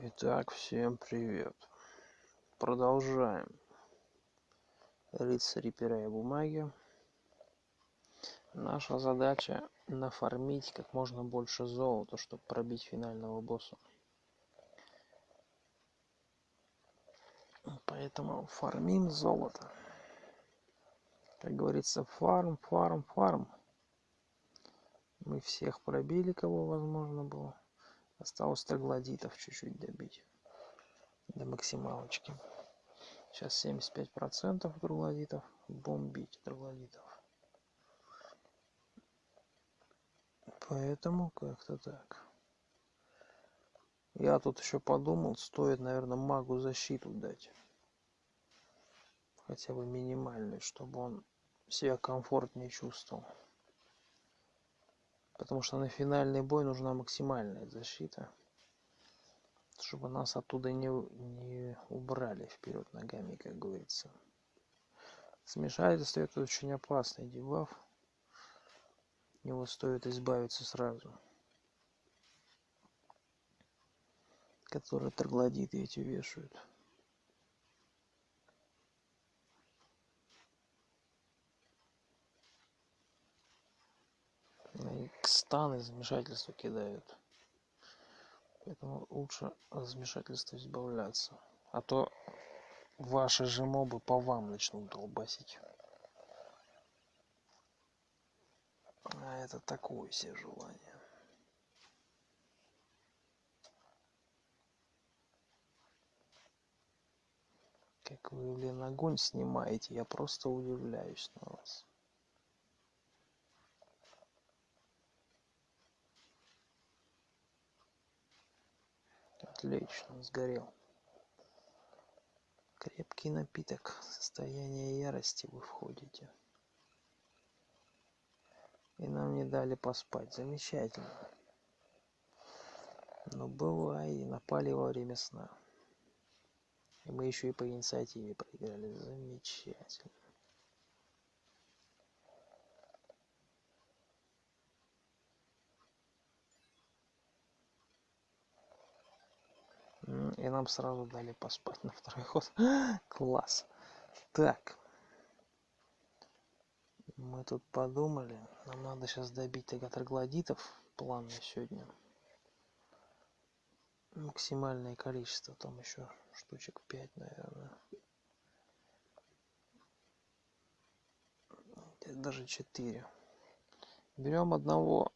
Итак, всем привет. Продолжаем. Рыцари пера и бумаги. Наша задача нафармить как можно больше золота, чтобы пробить финального босса. Поэтому фармим золото. Как говорится, фарм, фарм, фарм. Мы всех пробили, кого возможно было. Осталось троглодитов чуть-чуть добить. До максималочки. Сейчас 75% троглодитов. Бомбить троглодитов. Поэтому как-то так. Я тут еще подумал, стоит, наверное, магу защиту дать. Хотя бы минимальную, чтобы он себя комфортнее чувствовал. Потому что на финальный бой нужна максимальная защита. Чтобы нас оттуда не, не убрали вперед ногами, как говорится. Смешательство это очень опасный дебаф. Его стоит избавиться сразу. Которые троглодиты эти вешают. и станы замешательства кидают. Поэтому лучше от замешательства избавляться. А то ваши же мобы по вам начнут долбасить. А это такое себе желание. Как вы блин огонь снимаете я просто удивляюсь на вас Отлично, сгорел. Крепкий напиток. Состояние ярости вы входите. И нам не дали поспать. Замечательно. Но бывает, и напали во время сна. И мы еще и по инициативе проиграли. Замечательно. И нам сразу дали поспать на второй ход. Класс. Так. Мы тут подумали. Нам надо сейчас добить троглодитов. План на сегодня. Максимальное количество. Там еще штучек 5, наверное. Даже 4. Берем одного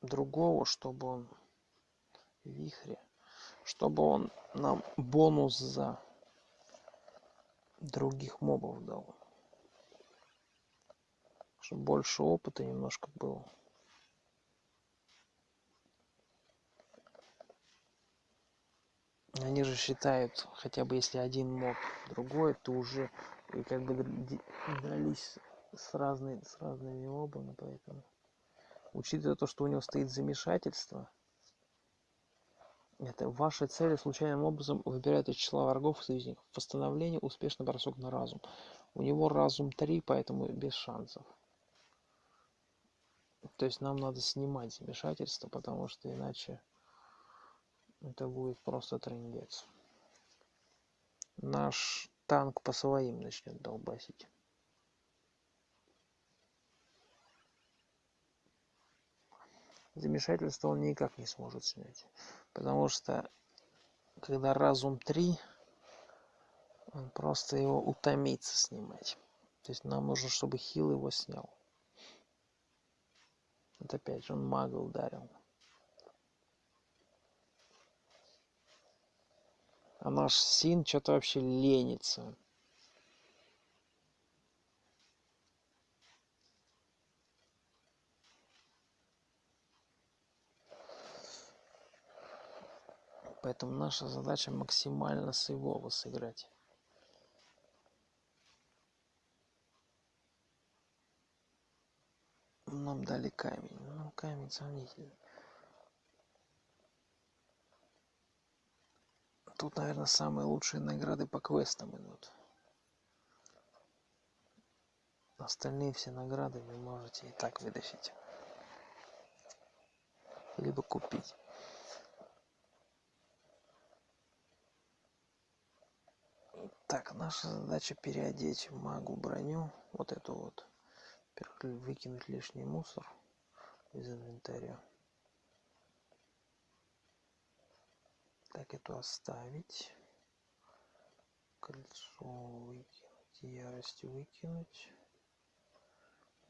другого, чтобы он вихре чтобы он нам бонус за других мобов дал. Чтобы больше опыта немножко было. Они же считают хотя бы если один моб другой то уже и как бы дрались с разной с разными мобами поэтому учитывая то что у него стоит замешательство это ваши цели случайным образом выбирают из числа врагов и союзников. Восстановление, успешный бросок на разум. У него разум 3, поэтому без шансов. То есть нам надо снимать замешательство, потому что иначе это будет просто трендец. Наш танк по своим начнет долбасить. Замешательство он никак не сможет снять. Потому что когда разум 3 он просто его утомится снимать. То есть нам нужно чтобы хил его снял. Вот опять же он мага ударил. А наш син что-то вообще ленится поэтому наша задача максимально с его сыграть. Нам дали камень. Ну камень сомнительный тут наверное самые лучшие награды по квестам идут. Остальные все награды вы можете и так вытащить. Либо купить Так, наша задача переодеть магу броню. Вот эту вот. Выкинуть лишний мусор из инвентаря. Так, эту оставить. Кольцо выкинуть. Ярость выкинуть.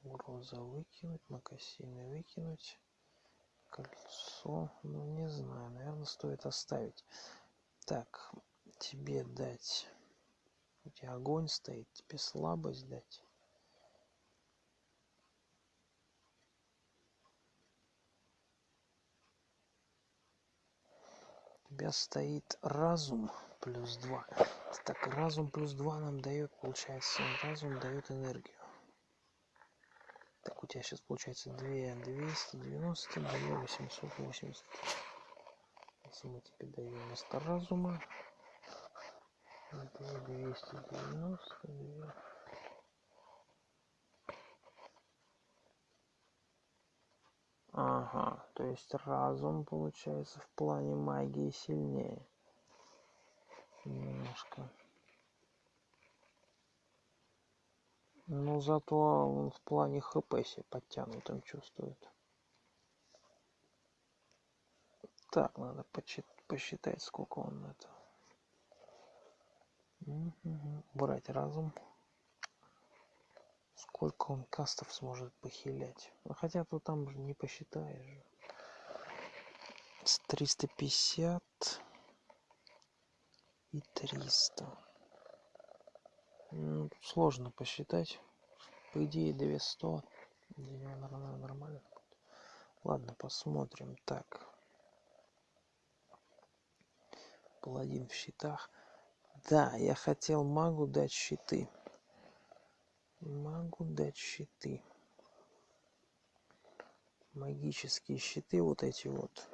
Угроза выкинуть. Макасины выкинуть. Кольцо. Ну, не знаю. Наверное, стоит оставить. Так, тебе дать. У тебя огонь стоит. Тебе слабость дать. У тебя стоит разум плюс 2. Так, разум плюс 2 нам дает, получается, разум дает энергию. Так, у тебя сейчас получается 2 290, 2 880. Если мы тебе даем вместо разума, 2 290, 2... Ага, то есть разум получается в плане магии сильнее. Немножко. Но зато он в плане хп себе подтянутым чувствует. Так, надо посчитать, сколько он это. Брать разум сколько он кастов сможет похилять. Ну, хотя тут там же не посчитаешь же. С 350 и 300. Ну, сложно посчитать. По идее 200. Наверное, нормально. Ладно, посмотрим. Так. Паладин в щитах. Да, я хотел магу дать щиты. Могу дать щиты. Магические щиты вот эти вот.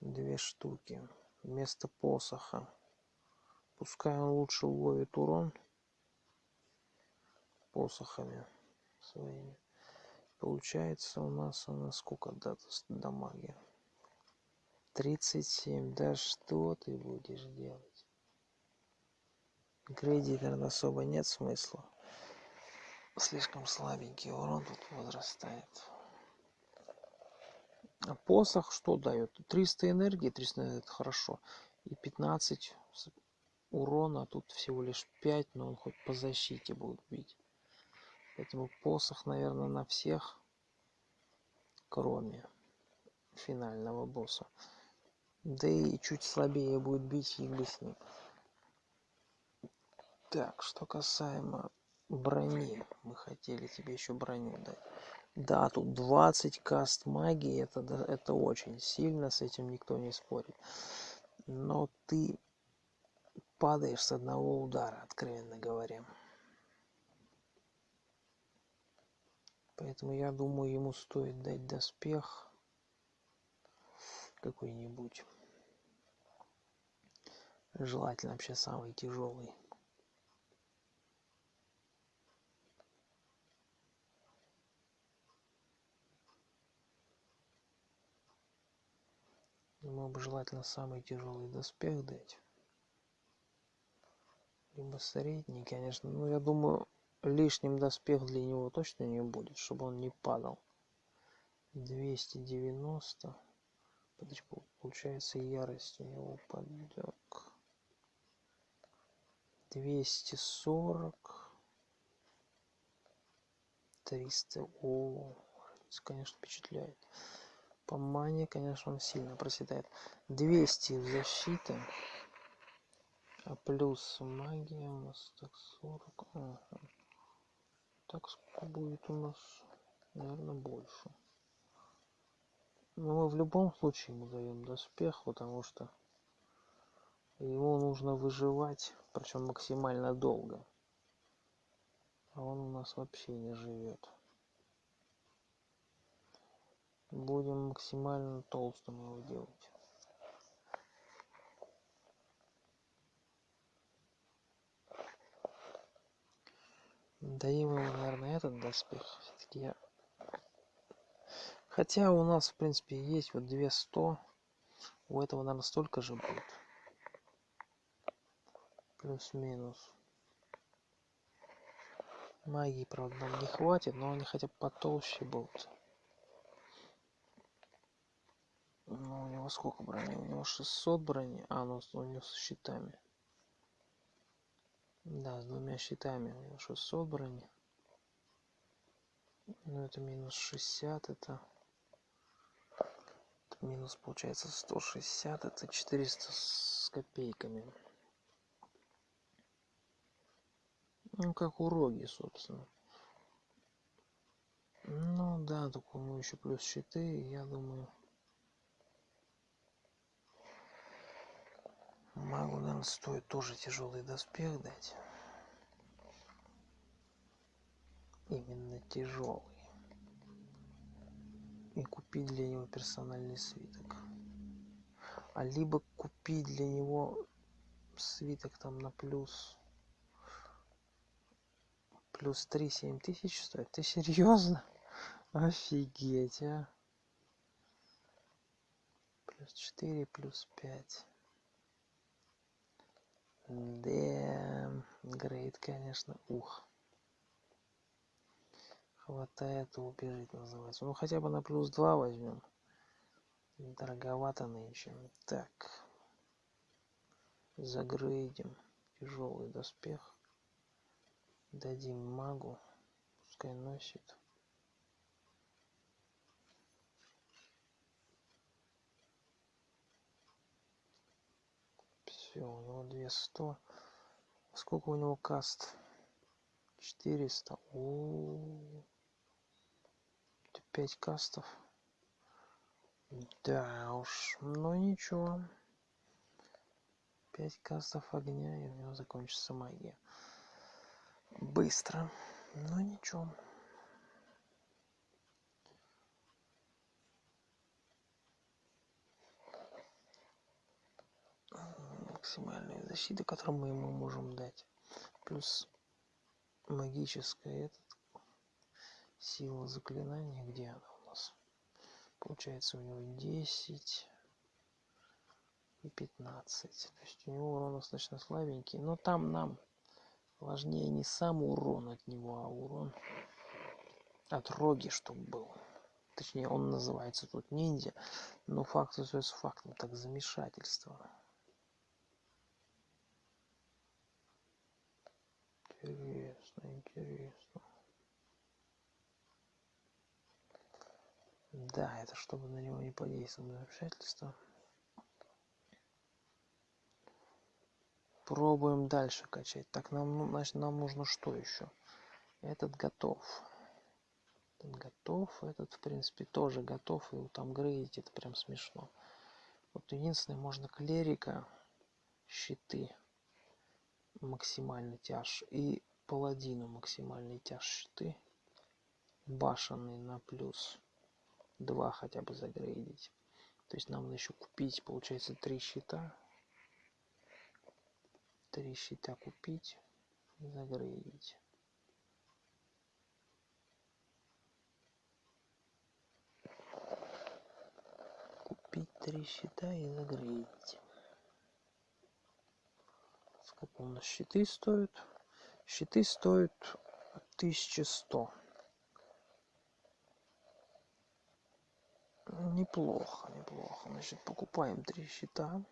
Две штуки. Вместо посоха. Пускай он лучше ловит урон. Посохами своими. Получается у нас она сколько даст дамаги 37 да что ты будешь делать грейди наверное особо нет смысла. Слишком слабенький урон тут возрастает. А посох что дает 300 энергии 300 это хорошо. И 15 урона тут всего лишь 5 но он хоть по защите будет бить. Поэтому посох наверное на всех кроме финального босса. Да и чуть слабее будет бить с ним так что касаемо брони мы хотели тебе еще броню дать. Да тут 20 каст магии это это очень сильно с этим никто не спорит. Но ты падаешь с одного удара откровенно говоря. Поэтому я думаю ему стоит дать доспех какой-нибудь. Желательно вообще самый тяжелый ему бы желательно самый тяжелый доспех дать. Либо средний конечно. Ну я думаю лишним доспех для него точно не будет чтобы он не падал. 290 подожди получается ярость у него упадет 240 300 о конечно впечатляет по мане конечно он сильно проседает. 200 защиты а плюс магия у нас так 40 ага. так сколько будет у нас? Наверное больше. Но мы в любом случае ему даем доспех потому что его нужно выживать причем максимально долго. А он у нас вообще не живет будем максимально толстым его делать даем ему наверное этот доспех все-таки я хотя у нас в принципе есть вот две сто у этого наверное столько же будет плюс-минус. Магии, правда, нам не хватит, но они хотя бы потолще будут. Ну, у него сколько брони? У него 600 брони. А, ну, у него с щитами. Да, с двумя щитами у него 600 брони. Ну, это минус 60, это... это минус, получается, 160, это 400 с копейками. Ну, как у Роги, собственно. Ну, да, только у него еще плюс щиты, я думаю... Магу, наверное, стоит тоже тяжелый доспех дать. Именно тяжелый. И купить для него персональный свиток. А либо купить для него свиток там на плюс плюс три семь тысяч стоит ты серьезно офигеть а плюс четыре плюс пять да, грейд, конечно, ух. Хватает убежать, называется. Ну, хотя бы на плюс 2 возьмем. Дороговато нынче. Так. Загрейдим. Тяжелый доспех. Дадим магу. Пускай носит. Все у него две сто. Сколько у него каст? Четыреста. О. Пять кастов. Да уж. Ну ничего. Пять кастов огня и у него закончится магия. Быстро. Но ничего максимальная защита, которую мы ему можем дать. Плюс магическая этот, сила заклинания, где она у нас? Получается у него 10 и 15. То есть у него урон достаточно слабенький. Но там нам важнее не сам урон от него, а урон от роги, чтобы был. Точнее, он называется тут ниндзя, но факт остается фактом, так замешательство. Интересно, интересно. Да, это чтобы на него не подействовало замешательство. Пробуем дальше качать. Так, нам, ну, значит, нам нужно что еще? Этот готов. Этот готов. Этот, в принципе, тоже готов. И там грейдить это прям смешно. Вот единственное, можно клерика, щиты максимальный тяж и паладину максимальный тяж щиты башенный на плюс 2 хотя бы загрейдить. То есть нам надо еще купить получается три щита. Три щита купить загрейдить. Купить три щита и загрейдить сколько у нас щиты стоят? Щиты стоят 1100 неплохо неплохо. Значит покупаем три щита.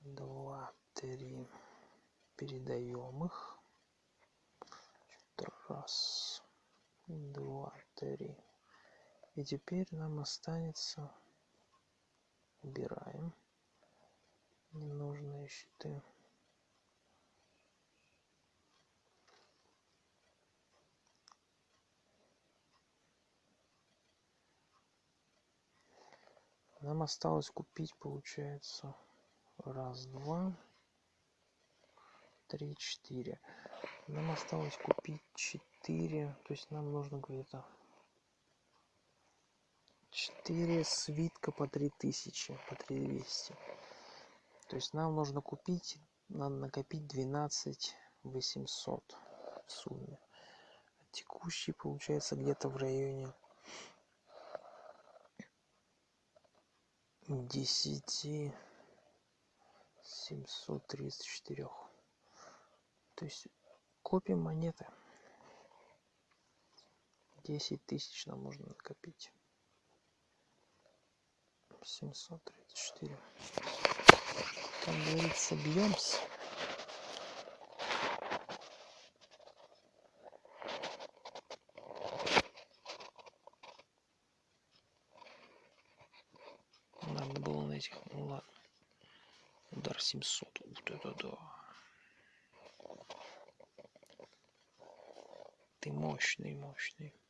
Два три. Передаем их. Раз. Два три. И теперь нам останется убираем ненужные щиты. Нам осталось купить получается раз два три четыре. Нам осталось купить четыре то есть нам нужно где-то четыре свитка по три тысячи по три двести то есть нам нужно купить надо накопить двенадцать восемьсот в сумме. Текущий получается где-то в районе десяти семьсот тридцать четырех. То есть копим монеты. 10 тысяч нам нужно накопить. 734 там говорится, бьемся. Надо было на этих, ну ладно. Удар 700, ух ты, да, да. Ты мощный, мощный.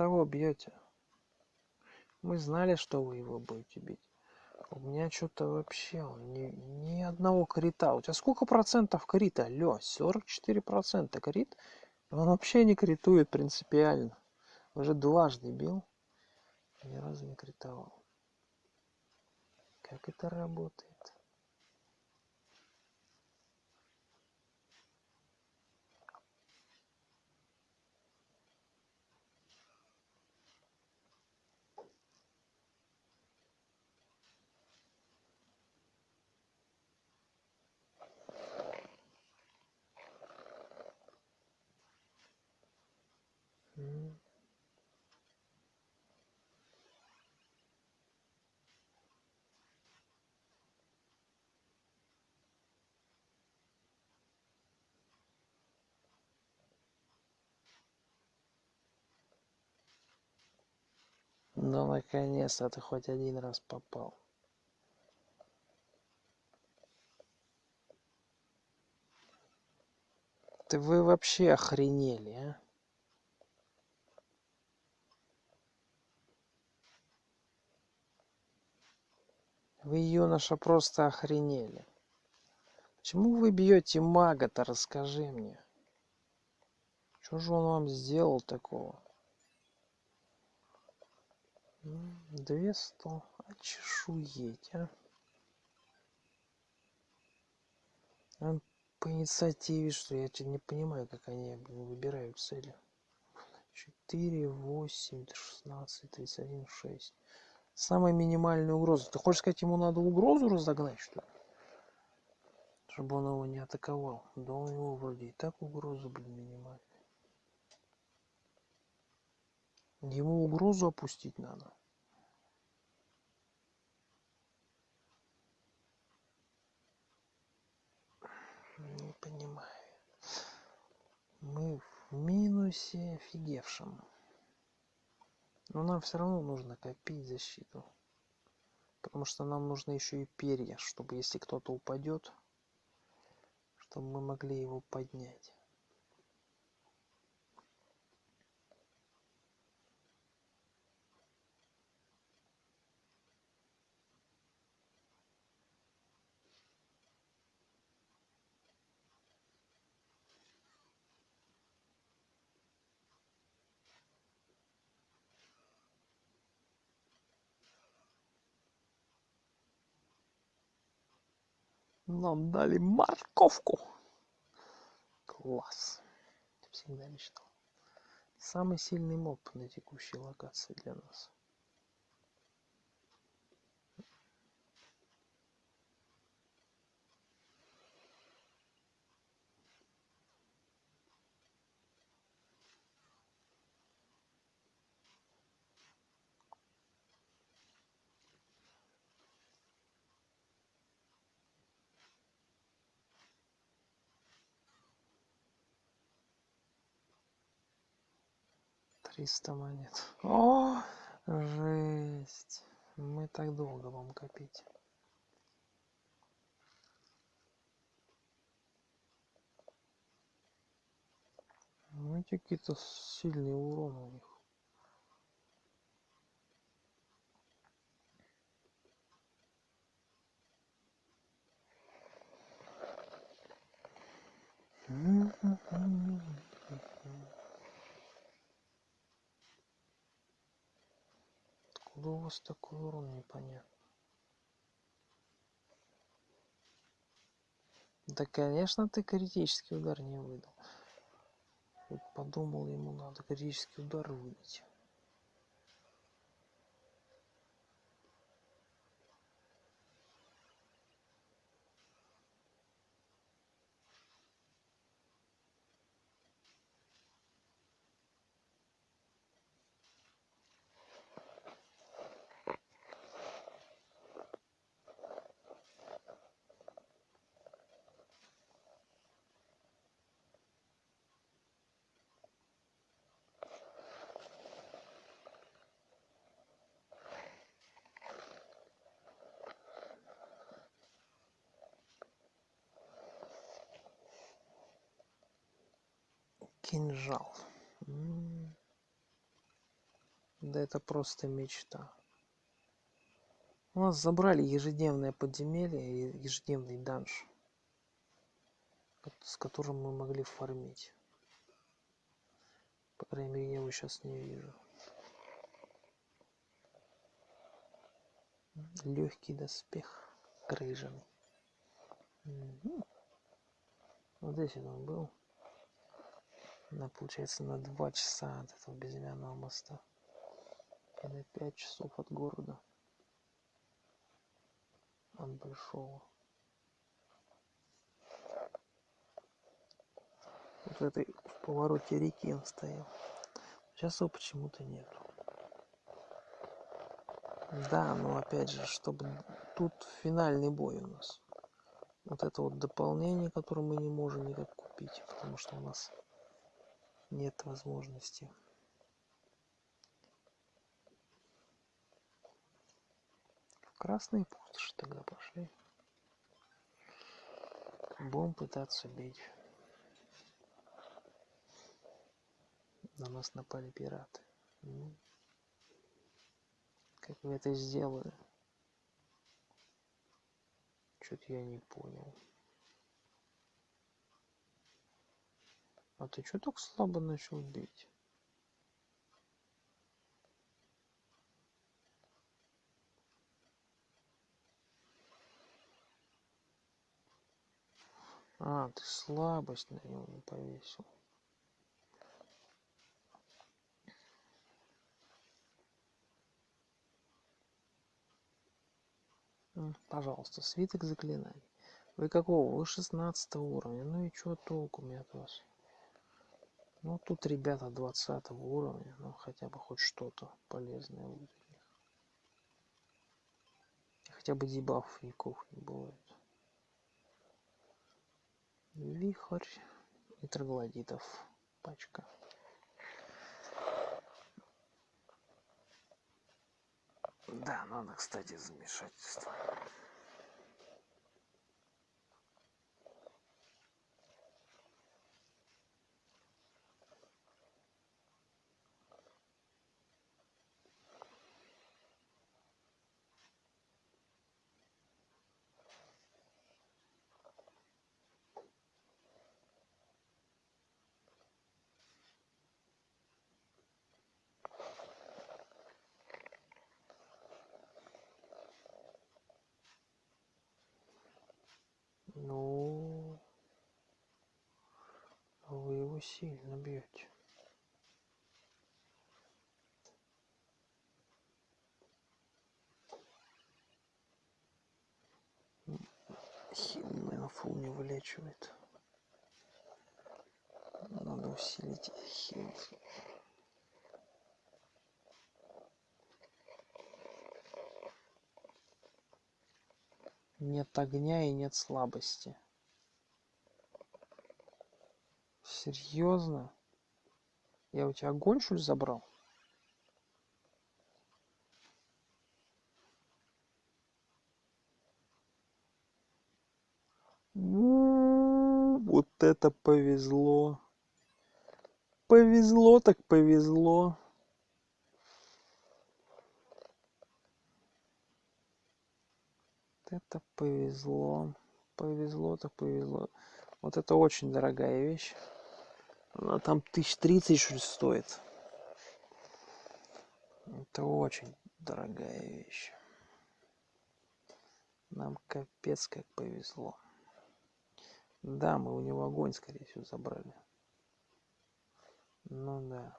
Того бьете. Мы знали, что вы его будете бить. У меня что-то вообще ни, ни одного крита. У тебя сколько процентов крита? Алло, 44 процента крит? Он вообще не критует принципиально. Уже дважды бил. Ни разу не критовал. Как это работает? Ну, наконец-то ты хоть один раз попал. Ты вы вообще охренели, а? Вы, юноша, просто охренели. Почему вы бьете мага-то, расскажи мне. Что же он вам сделал такого? Две сто. Очешуеть, а. а по инициативе, что я не понимаю, как они выбирают цели. 4, 8, 16, 31, 6. Самая минимальная угроза. Ты хочешь сказать, ему надо угрозу разогнать, что ли? Чтобы он его не атаковал. Да у него вроде и так угроза, блин, минимальная. Ему угрозу опустить надо. Не понимаю. Мы в минусе офигевшем. Но нам все равно нужно копить защиту. Потому что нам нужно еще и перья, чтобы если кто-то упадет, чтобы мы могли его поднять. Нам дали морковку. Класс. Всегда мечтал. Самый сильный моб на текущей локации для нас. Триста монет. О жесть. Мы так долго будем копить. Ну эти какие-то сильные уроны у них. Mm-hmm. Откуда у вас такой урон непонятно? Да, конечно, ты критический удар не выдал. Вот подумал, ему надо критический удар выдать. Кинжал. Да это просто мечта. У нас забрали ежедневное подземелье и ежедневный данж с которым мы могли фармить. По крайней мере я его сейчас не вижу. Легкий доспех крыжаный угу. вот здесь он был на получается на два часа от этого безымянного моста. И на пять часов от города. От большого вот в этой в повороте реки он стоял. Сейчас его почему-то нету да но опять же чтобы тут финальный бой у нас. Вот это вот дополнение которое мы не можем никак купить потому что у нас нет возможности. В красные пустоши тогда пошли. Будем пытаться бить. На нас напали пираты. Ну, как вы это сделали? Что-то я не понял А ты что так слабо начал бить? А, ты слабость на него не повесил. Пожалуйста, свиток заклинаний. Вы какого? Вы 16 уровня. Ну и что толку мне от вас? Ну, тут ребята 20 уровня, ну, хотя бы хоть что-то полезное будет. Хотя бы дебафов никаких не бывает. Вихрь и троглодитов пачка. Да, надо, кстати, замешательство. Ну, вы сильно бьете. Хил на фул не вылечивает. Надо усилить хил. нет огня и нет слабости серьезно я у тебя огонь что ли забрал? Вот это повезло. Повезло так повезло. Это повезло. Повезло так повезло. Вот это очень дорогая вещь она там тысяч тридцать что ли стоит это очень дорогая вещь. Нам капец как повезло. Да, мы у него огонь, скорее всего, забрали. Ну да.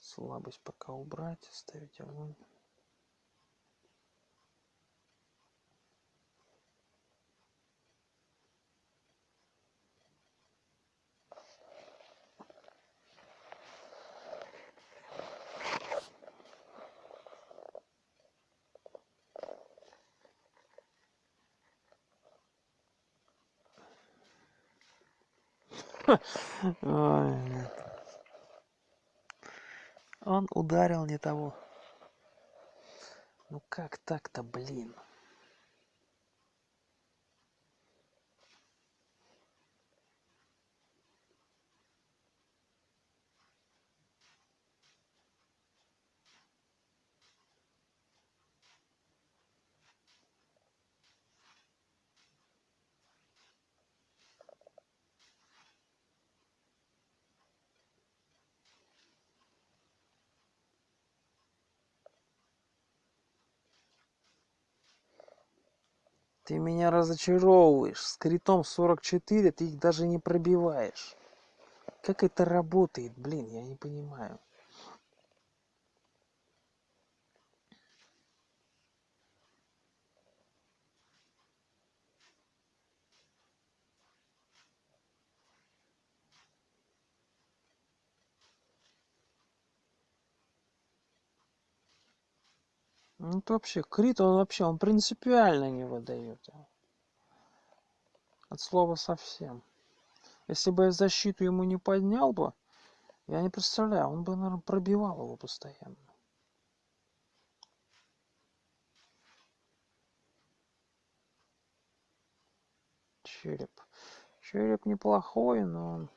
Слабость пока убрать, оставить огонь. Он ударил не того. Ну как так-то, блин? Ты меня разочаровываешь. С критом 44 ты их даже не пробиваешь. Как это работает, блин, я не понимаю. Ну, это вообще, крит, он вообще, он принципиально не выдает. От слова совсем. Если бы я защиту ему не поднял бы, я не представляю, он бы, наверное, пробивал его постоянно. Череп. Череп неплохой, но он,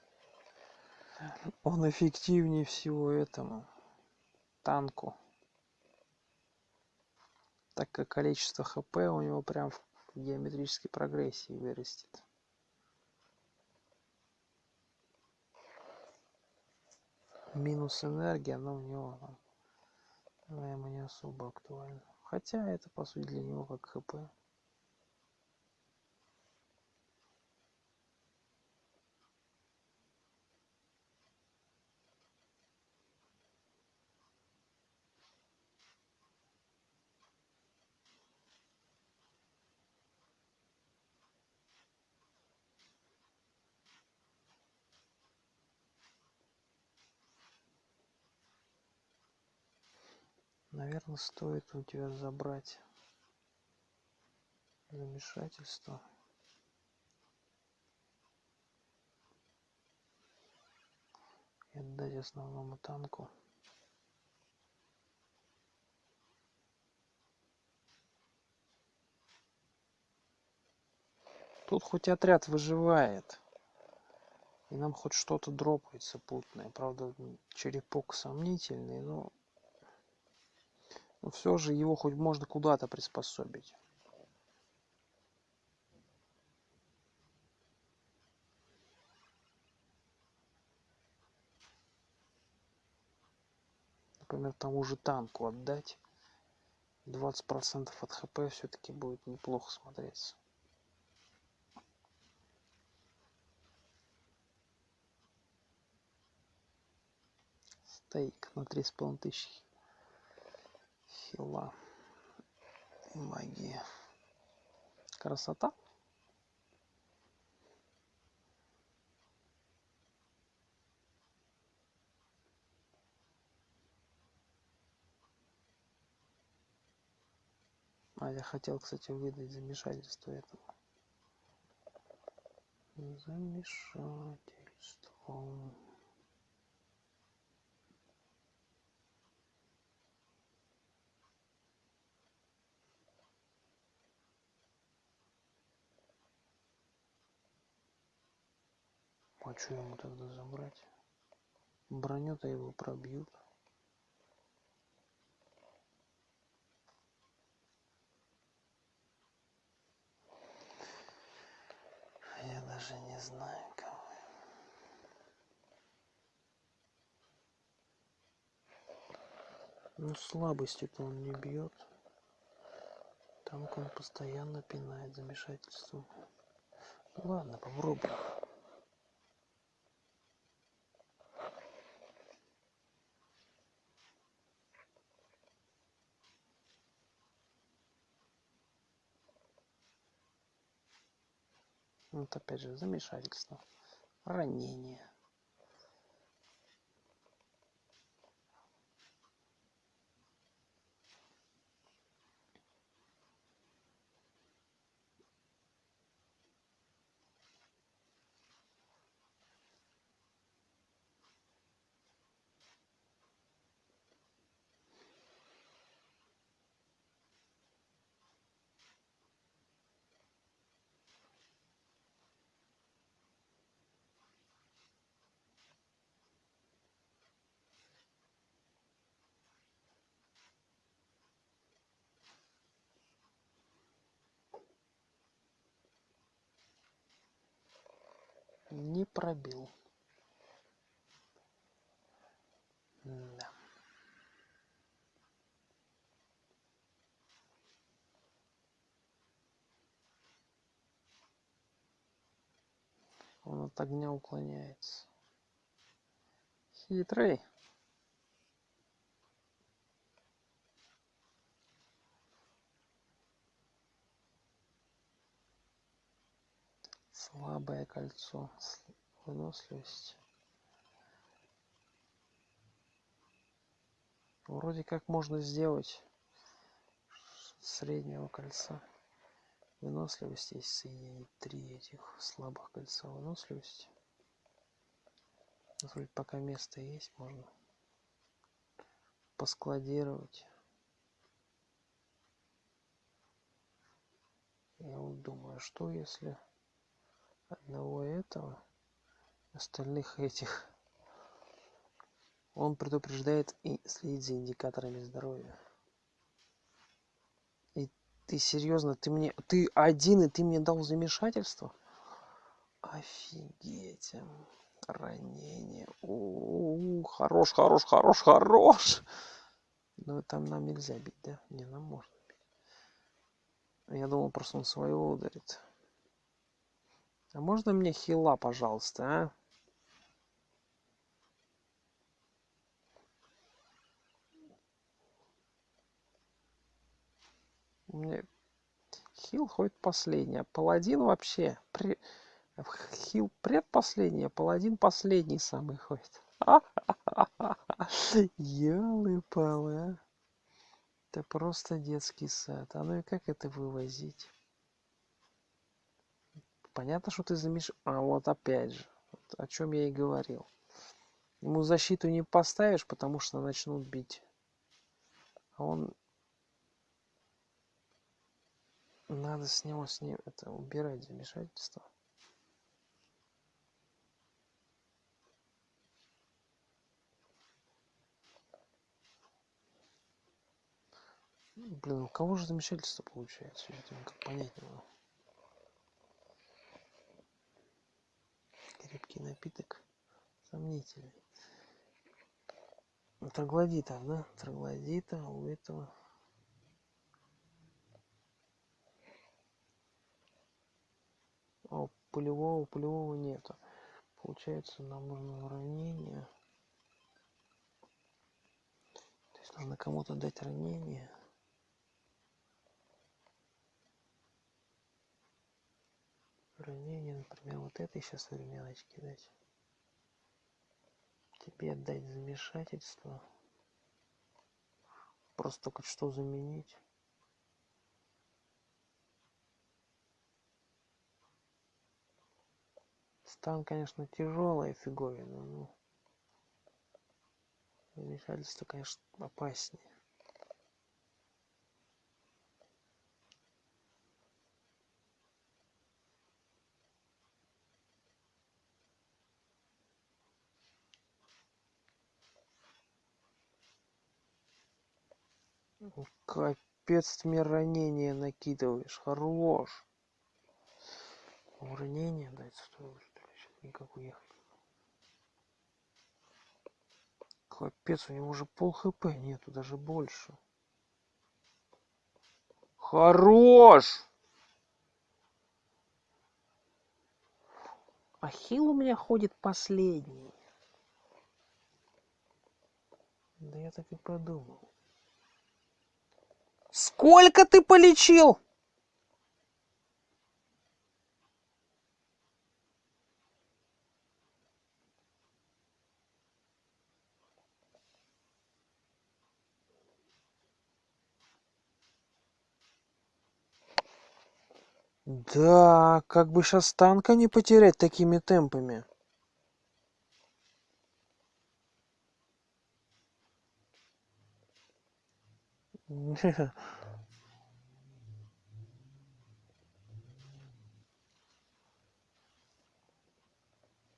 он эффективнее всего этому танку так как количество хп у него прям в геометрической прогрессии вырастет. Минус энергия но у него наверное не особо актуально хотя это по сути для него как хп наверное стоит у тебя забрать замешательство. И отдать основному танку. Тут хоть отряд выживает и нам хоть что-то дропается путное. Правда черепок сомнительный но но все же его хоть можно куда-то приспособить. Например тому же танку отдать. Двадцать процентов от хп все-таки будет неплохо смотреться. Стейк на три с половиной тысячи хила и магия. Красота. А я хотел, кстати, выдать замешательство этому. Замешательство. А что ему тогда забрать броню-то его пробьют я даже не знаю кого Ну, слабостью-то он не бьет. Там он постоянно пинает замешательством. Ну, ладно, попробуем. Вот опять же замешательство, ранение. Не пробил. Да. Он от огня уклоняется. Хитрый. Слабое кольцо выносливость вроде как можно сделать среднего кольца. Выносливости если соединить три этих слабых кольца. Выносливости вроде пока место есть можно поскладировать. Я вот думаю что если одного этого остальных этих. Он предупреждает и следит за индикаторами здоровья. И ты серьезно ты мне ты один и ты мне дал замешательство? Офигеть ранение. У, -у, -у хорош хорош хорош хорош. Но там нам нельзя бить да? Не нам можно бить. Я думал просто он своего ударит а можно мне хила пожалуйста а? Мне хил ходит последний а паладин вообще при... хил предпоследний а паладин последний самый ходит елы-палы а. Это просто детский сад. А ну и как это вывозить понятно что ты замеш а вот опять же о чем я и говорил. Ему защиту не поставишь потому что начнут бить. А он надо с него с ним это убирать замешательство. Блин у кого же замешательство получается? Я никак понять не могу крепкий напиток сомнительный. Троглодита да троглодита у этого. А пулевого пулевого нету. Получается нам нужно ранение то есть нужно кому-то дать ранение ранение например вот этой сейчас временочки дать. Тебе отдать замешательство. Просто только что заменить. Стан конечно тяжелая фиговина но замешательство конечно опаснее Капец, ты мне ранение накидываешь. Хорош. Ранение дать стоило, что ли? Сейчас никак уехать. Капец, у него уже пол хп нету, даже больше. Хорош! Ахилл у меня ходит последний. Да я так и подумал. Сколько ты полечил? Да, как бы сейчас танка не потерять такими темпами.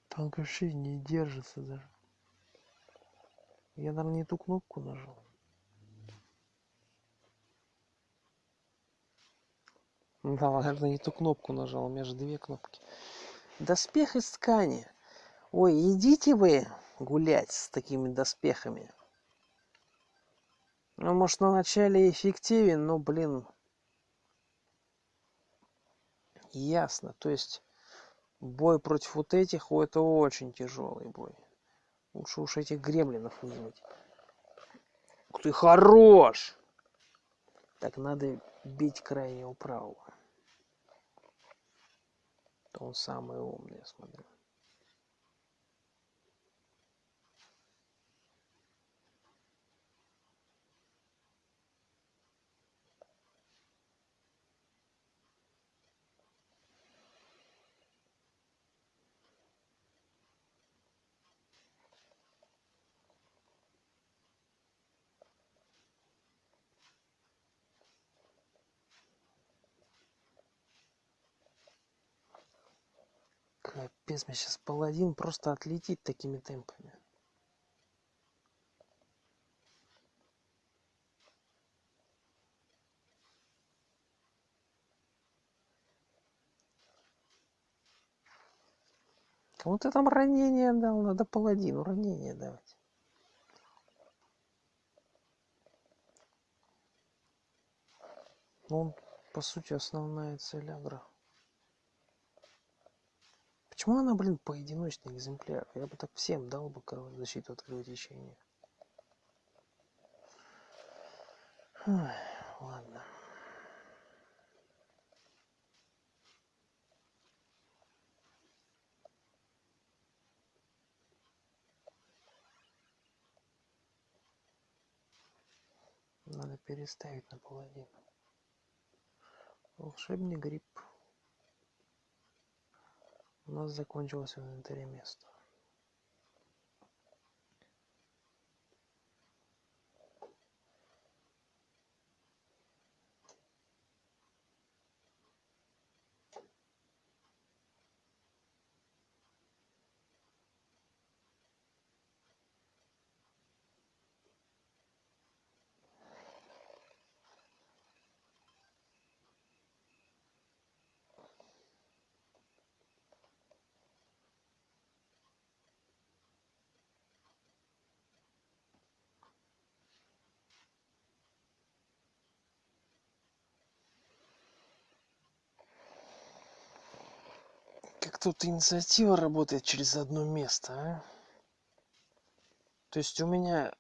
Танк вообще не держится даже. Я, наверное, не ту кнопку нажал. Да, наверное, не ту кнопку нажал. У меня же две кнопки. Доспех из ткани. Ой, идите вы гулять с такими доспехами. Ну, может, на начале эффективен, но, блин, ясно. То есть, бой против вот этих, о, это очень тяжелый бой. Лучше уж этих гремлинов вызвать. Ты, хорош! Так, надо бить крайнего правого. То он самый умный, я смотрю. Капец, мне сейчас паладин просто отлетит такими темпами. Кому ты там ранение дал? Надо паладину ранение давать. Ну, он, по сути, основная цель агро. Почему она, блин, поодиночный экземпляр? Я бы так всем дал бы, короче, защиту от кровотечения. Ладно. Надо переставить на паладина. Волшебный гриб. У нас закончилось в инвентаре место. Как тут инициатива работает через одно место, а? То есть у меня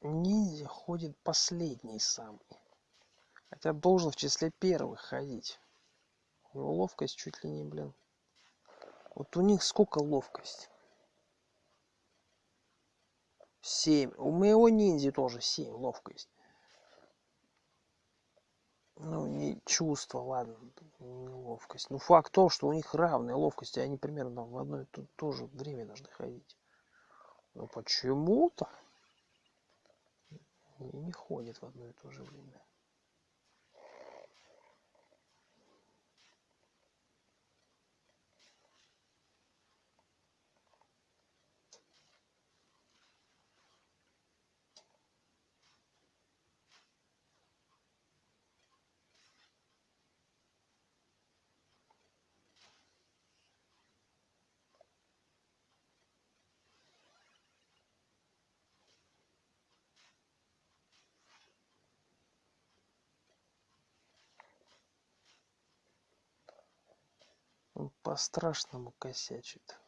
ниндзя ходит последний самый. Хотя должен в числе первых ходить. У него ловкость чуть ли не, блин. Вот у них сколько ловкость? Семь. У моего ниндзя тоже семь ловкость ну не чувство ладно не ловкость. Ну факт то что у них равная ловкость и они примерно в одно и то, то же время должны ходить. Но почему-то не ходят в одно и то же время по-страшному косячит.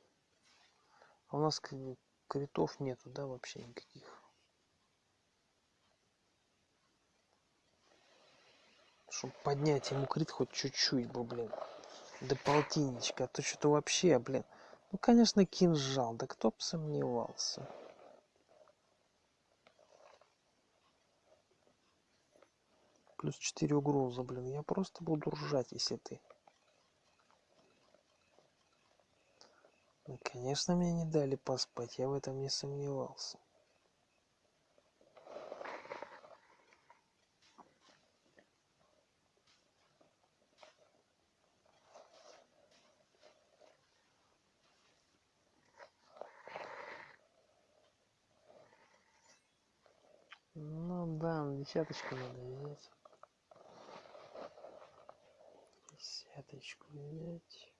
А у нас как бы критов нету, да, вообще никаких. Чтобы поднять ему крит хоть чуть-чуть бы, блин. До полтинничка. А то что-то вообще, блин. Ну, конечно, кинжал. Да кто бы сомневался. Плюс 4 угрозы, блин. Я просто буду ржать, если ты. Конечно, мне не дали поспать. Я в этом не сомневался. Ну да, десяточку надо взять. Десяточку взять.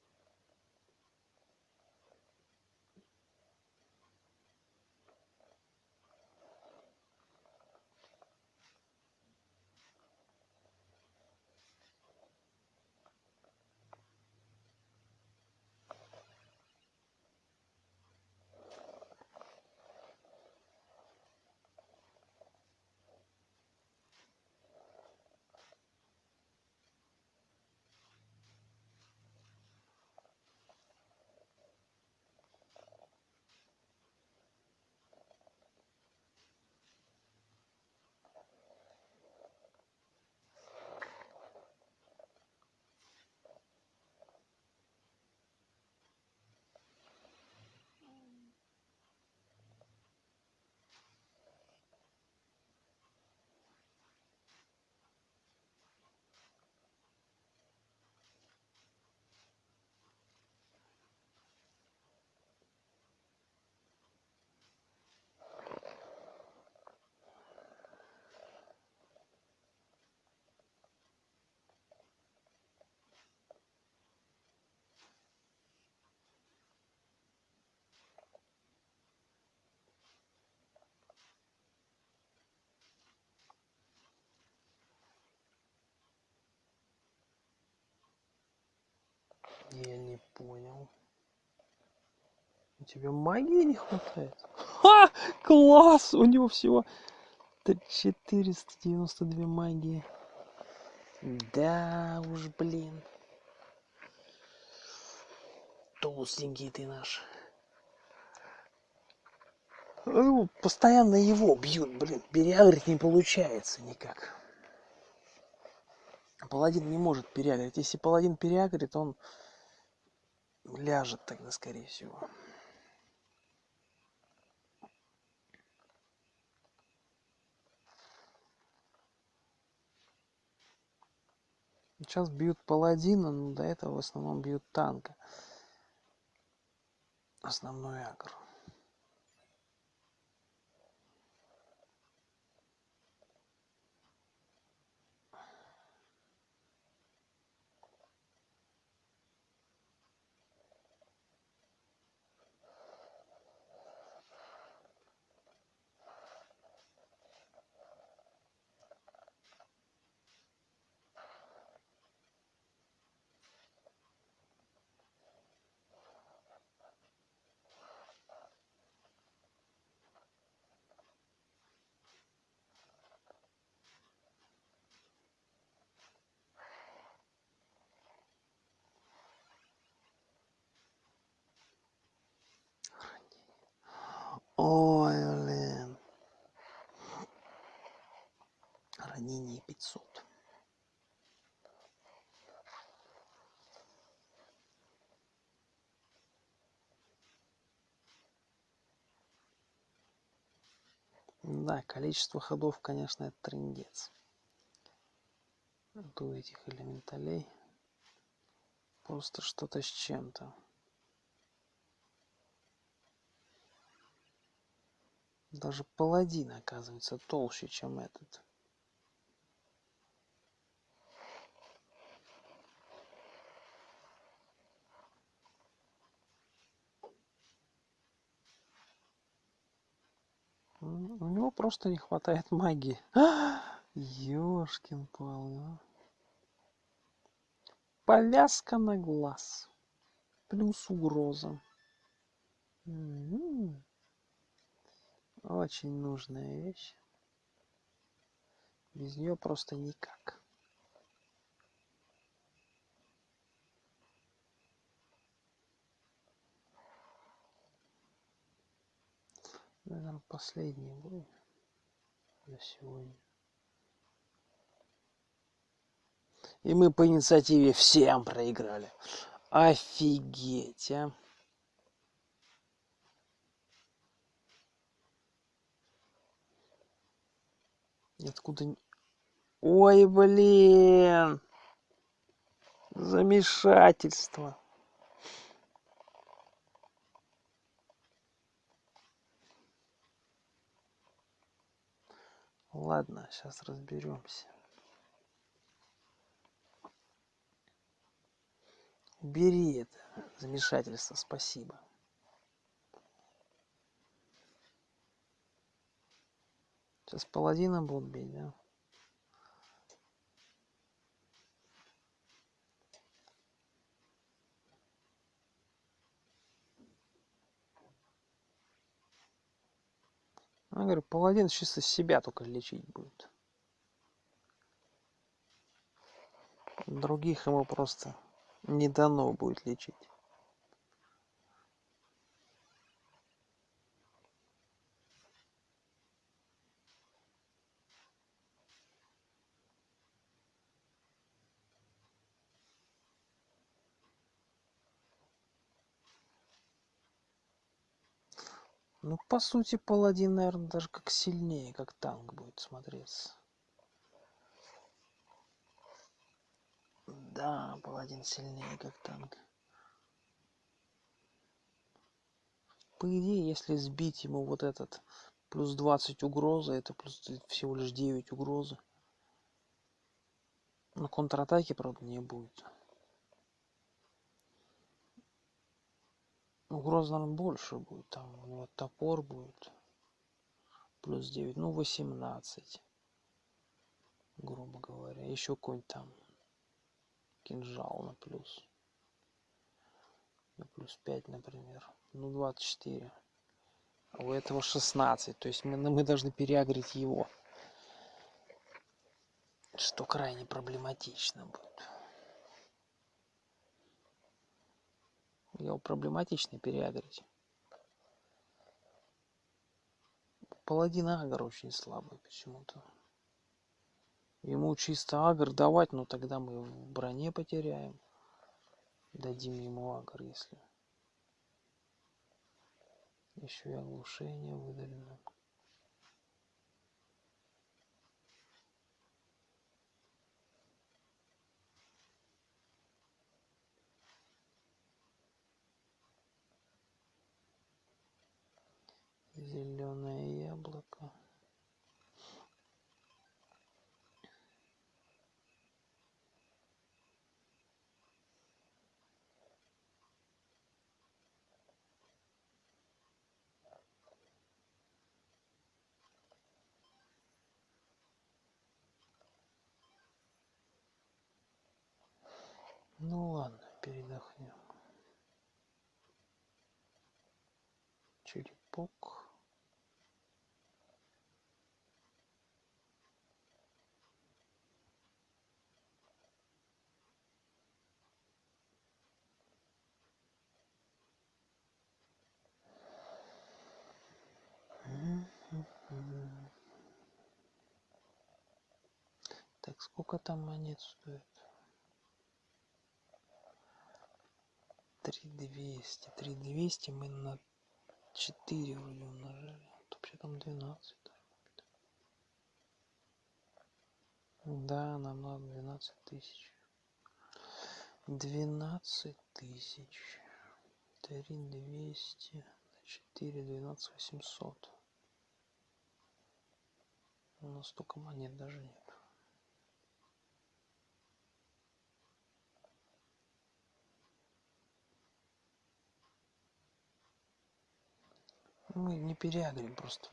Я не понял. У тебя магии не хватает? Ха! Класс! У него всего 492 магии. Да уж, блин. Толстенький ты наш. Ну, постоянно его бьют, блин. Переагрить не получается никак. Паладин не может переагрить. Если паладин переагрит, он ляжет тогда, скорее всего. Сейчас бьют паладина, но до этого в основном бьют танка. Основной агр. Ой, блин. Ранение 500. Да, количество ходов, конечно, это трендец. У этих элементалей просто что-то с чем-то. Даже паладин, оказывается, толще, чем этот. У него просто не хватает магии. Ёшкин пал. Повязка на глаз. плюс угроза. М-м-м. Очень нужная вещь. Без нее просто никак. Наверное, последний бой на сегодня. И мы по инициативе всем проиграли. Офигеть, а. Откуда... Ой, блин! Замешательство. Ладно, сейчас разберемся. Бери это замешательство, спасибо. Сейчас паладина будут бить, да? Я говорю, паладин чисто себя только лечить будет. Других ему просто не дано будет лечить. Ну, по сути, паладин, наверное, даже как сильнее, как танк будет смотреться. Да, паладин сильнее, как танк. По идее, если сбить ему вот этот плюс 20 угрозы, это плюс всего лишь 9 угрозы. На контратаке, правда, не будет. Угроза, наверное, больше будет. Там у него топор будет. Плюс 9. Ну, 18. Грубо говоря. Еще какой-нибудь там кинжал на плюс. На плюс 5, например. Ну, 24. А у этого 16. То есть мы, мы должны переагрить его. Что крайне проблематично будет. Его проблематично переагрить. Паладин Агр очень слабый почему-то. Ему чисто агр давать, но тогда мы в броне потеряем. Дадим ему агр, если. Еще и оглушение выдалено. Зеленое яблоко. Ну ладно передохнем. Черепок Так, сколько там монет стоит? 3200. 3200 мы на 4 вроде умножали. Вообще там 12. Да, нам надо 12 тысяч. 12 тысяч. 3200 на 4, 12 800. У нас столько монет даже нет. Мы не переагрим просто.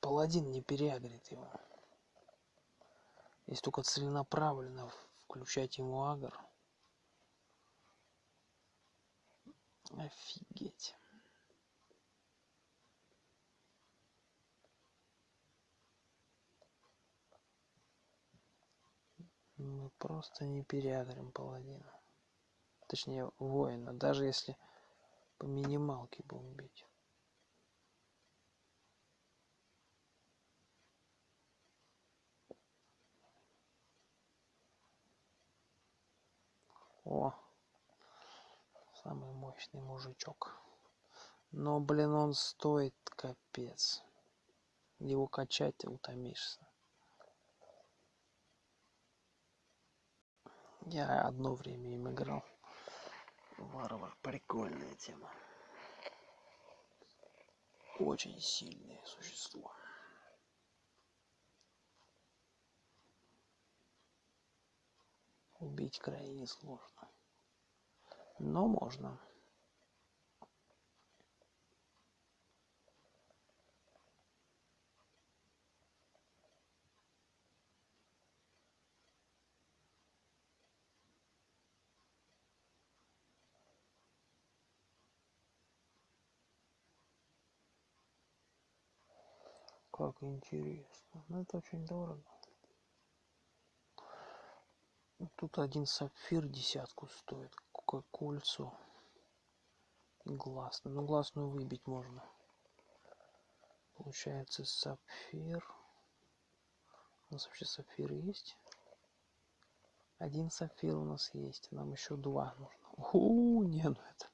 Паладин не переагрит его. Если только целенаправленно включать ему агр. Офигеть. Мы просто не переагрим паладина. Точнее, воина. Даже если по минималке будем бить. О, самый мощный мужичок. Но, блин, он стоит капец. Его качать утомишься. Я одно время им играл. Варвар, прикольная тема. Очень сильное существо. Убить крайне сложно. Но можно. Как интересно. Но это очень дорого. Тут один сапфир десятку стоит. Какое кольцо. Гласный. Ну, гласную выбить можно. Получается сапфир. У нас вообще сапфиры есть? Один сапфир у нас есть. Нам еще два нужно. У, не, ну это,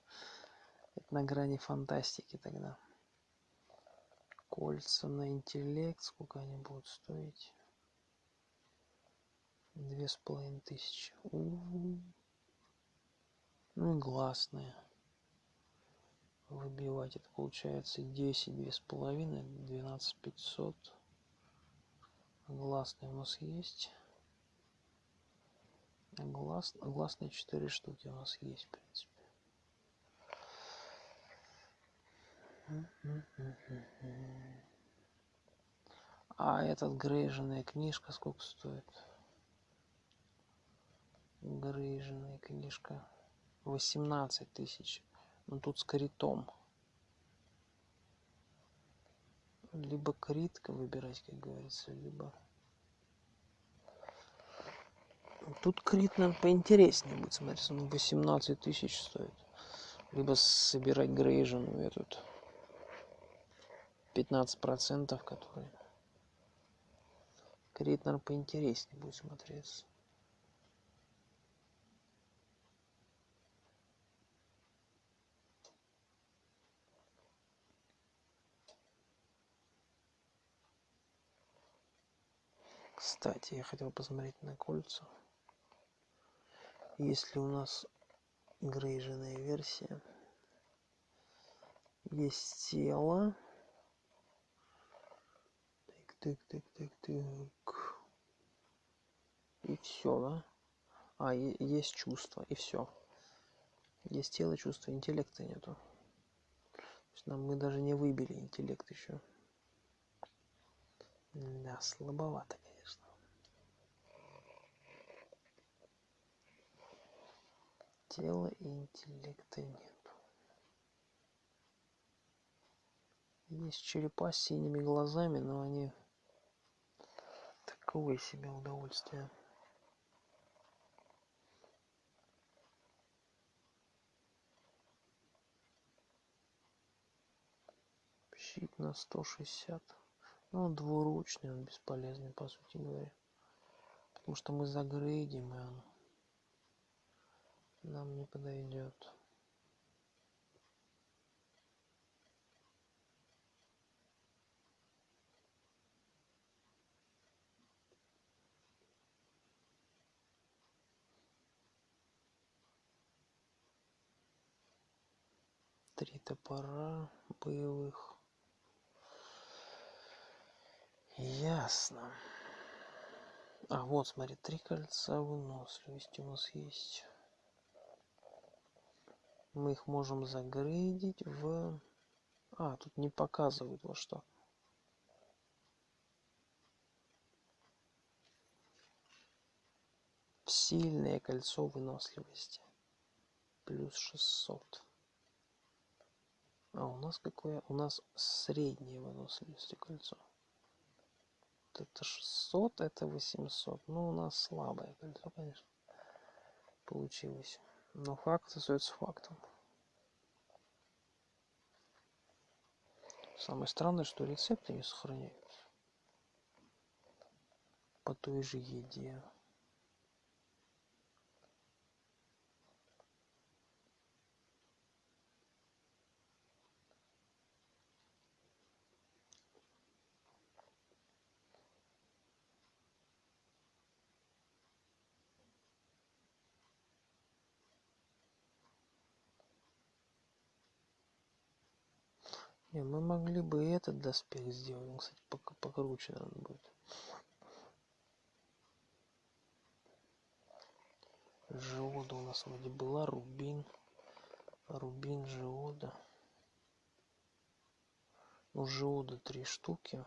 это на грани фантастики тогда. Кольца на интеллект. Сколько они будут стоить? Две с половиной тысячи. Ну и гласные. Выбивать это получается 10, две с половиной, 12 500. Гласные у нас есть. Глас, гласные 4 штуки у нас есть, в принципе. А этот грейженная книжка сколько стоит? Грейженная книжка. 18 тысяч. Ну тут с критом. Либо критка выбирать, как говорится, либо... Тут крит, наверное, поинтереснее будет. Смотрите, он 18 тысяч стоит. Либо собирать грейженую этот 15 процентов, которые крит, наверное, поинтереснее будет смотреться. Кстати, я хотел посмотреть на кольца. Если у нас грейженная версия, есть тело. Так, так, так, так, так. И все, да? А, есть чувство, и все. Есть тело, чувство, интеллекта нету. То есть нам мы даже не выбили интеллект еще. Да, слабовато, тела и интеллекта нет. Есть черепа с синими глазами, но они такое себе удовольствие. Щит на 160. Ну, он двуручный, он бесполезный, по сути говоря. Потому что мы загрейдим, и он нам не подойдет. Три топора боевых. Ясно. А вот смотри три кольца выносливости у нас есть мы их можем загрейдить в а тут не показывают во что сильное кольцо выносливости плюс 600 А у нас какое? У нас среднее выносливости кольцо. Вот это 600, это 800. Ну, у нас слабое кольцо, конечно, получилось. Но факт остается фактом. Самое странное, что рецепты не сохраняются по той же еде. Не, мы могли бы и этот доспех сделать. Он, кстати, покруче надо будет. Жиода у нас вроде была, рубин. Рубин, жиода. Ну, жиода три штуки.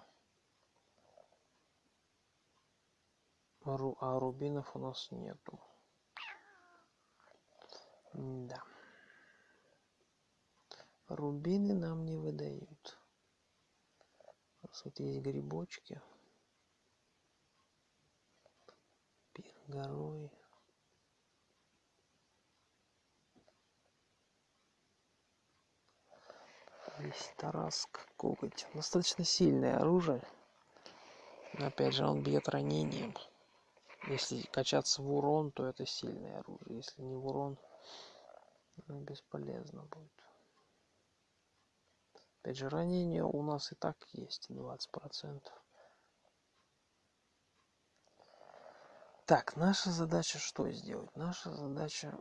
А рубинов у нас нету. Да рубины нам не выдают. У нас вот есть грибочки. Пир горой. Есть тараск коготь. Достаточно сильное оружие. Но опять же он бьет ранением. Если качаться в урон то это сильное оружие. Если не в урон ну, бесполезно будет Опять же, ранения у нас и так есть 20%. Так, наша задача что сделать? Наша задача...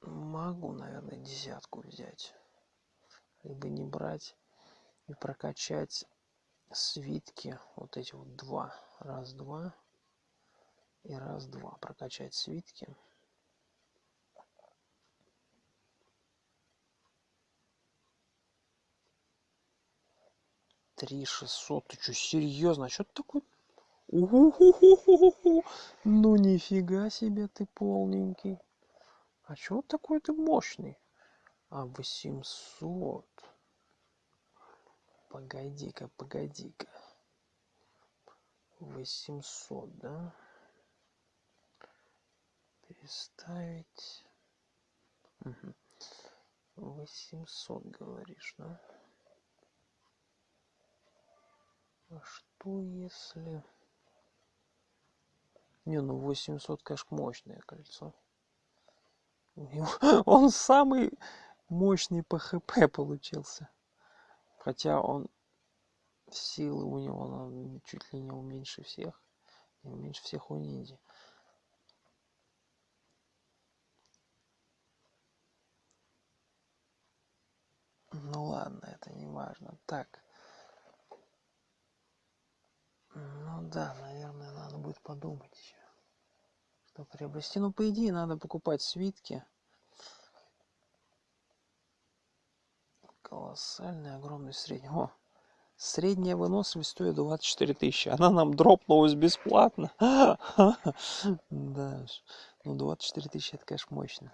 Могу, наверное, десятку взять. Либо не брать и прокачать свитки. Вот эти вот два. Раз, два. И раз, два. Прокачать свитки. Три шестьсот. Ты что серьезно а что ты такой? У-ху-ху-ху-ху-ху. ну нифига себе ты полненький. А чего такой ты мощный? А восемьсот. Погоди-ка погоди-ка. Восемьсот да? Переставить. Восемьсот говоришь да а что если? Не ну 800 конечно мощное кольцо. Он самый мощный по хп получился. Хотя он силы у него чуть ли не уменьше всех. Не меньше всех у ниндзя. Ну ладно это не важно. Так ну да, наверное, надо будет подумать еще. Что приобрести. Ну, по идее, надо покупать свитки. Колоссальный, огромный средний. О, средняя выносливость стоит 24 тысячи. Она нам дропнулась бесплатно. Да, ну 24 тысячи это, конечно, мощно.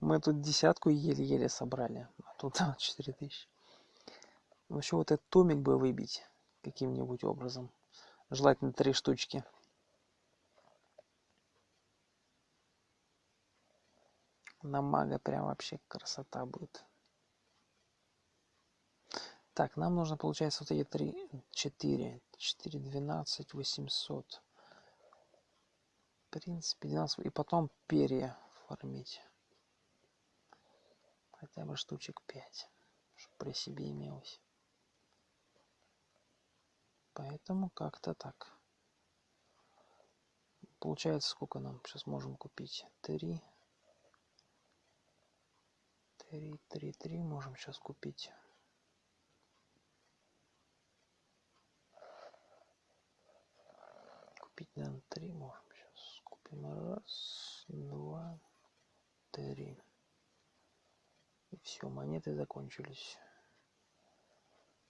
Мы тут десятку еле-еле собрали, а тут 24 тысячи. Вообще вот этот томик бы выбить каким-нибудь образом. Желательно три штучки. На мага прям вообще красота будет. Так, нам нужно, получается, вот эти три, четыре, четыре, двенадцать, восемьсот. В принципе, 12, и потом перья формить. Хотя бы штучек пять, чтобы при себе имелось. Поэтому как-то так. Получается, сколько нам сейчас можем купить? Три. Три, три, три можем сейчас купить. Купить, наверное, три можем сейчас. Купим раз, два, три. И все, монеты закончились.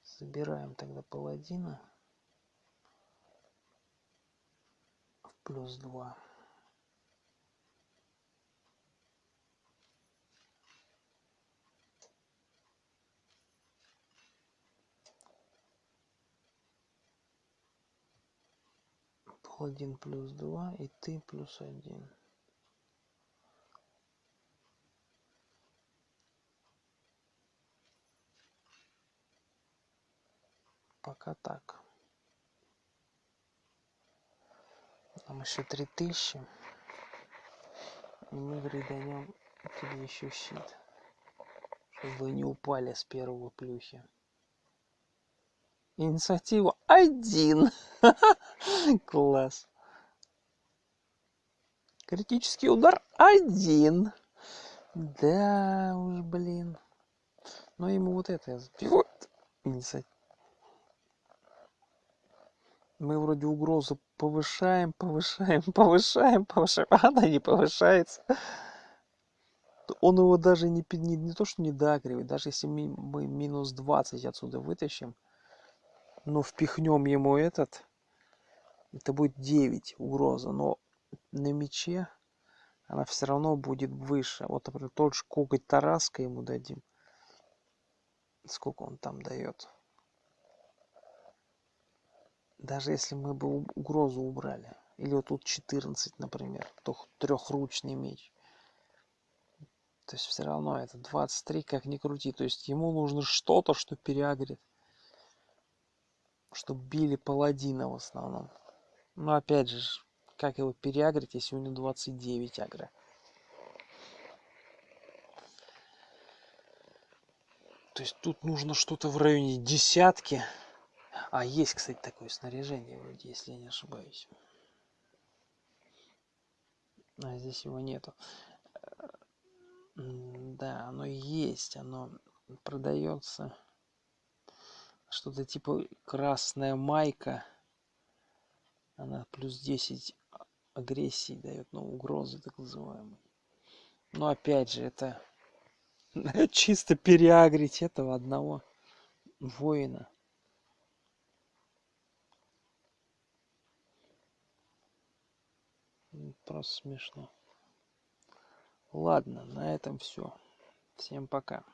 Собираем тогда паладина. плюс два. Пол один плюс два и ты плюс один. Пока так. Там еще три тысячи. И мы гриданем тебе еще щит чтобы не упали с первого плюхи. Инициатива один. Класс. Критический удар один. Да уж блин. Но ему вот это сбивает инициатива мы вроде угрозу повышаем повышаем повышаем повышаем а она не повышается. Он его даже не, не, не то что не доагривает даже если мы, мы минус 20 отсюда вытащим но впихнем ему этот это будет 9 угроза но на мече она все равно будет выше. Вот например тот же коготь тараска ему дадим. Сколько он там дает даже если мы бы угрозу убрали или вот тут 14 например то трехручный меч. То есть все равно это 23 как ни крути. То есть ему нужно что-то что переагрит чтобы били паладина в основном. Но опять же как его переагрить если у него 29 агро? То есть тут нужно что-то в районе десятки а есть кстати такое снаряжение вроде если я не ошибаюсь. А здесь его нету. Да оно есть оно продается. Что-то типа красная майка. Она плюс 10 агрессии дает ну угрозы так называемые. Но опять же это чисто переагрить этого одного воина просто смешно. Ладно на этом все всем пока